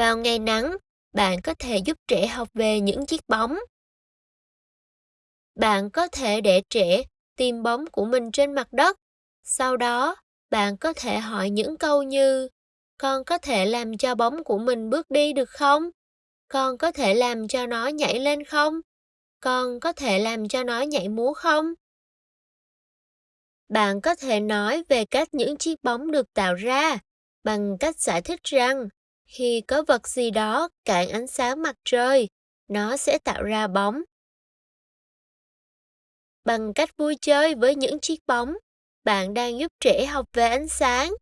Vào ngày nắng, bạn có thể giúp trẻ học về những chiếc bóng. Bạn có thể để trẻ tìm bóng của mình trên mặt đất. Sau đó, bạn có thể hỏi những câu như Con có thể làm cho bóng của mình bước đi được không? Con có thể làm cho nó nhảy lên không? Con có thể làm cho nó nhảy múa không? Bạn có thể nói về cách những chiếc bóng được tạo ra bằng cách giải thích rằng khi có vật gì đó cản ánh sáng mặt trời, nó sẽ tạo ra bóng. Bằng cách vui chơi với những chiếc bóng, bạn đang giúp trẻ học về ánh sáng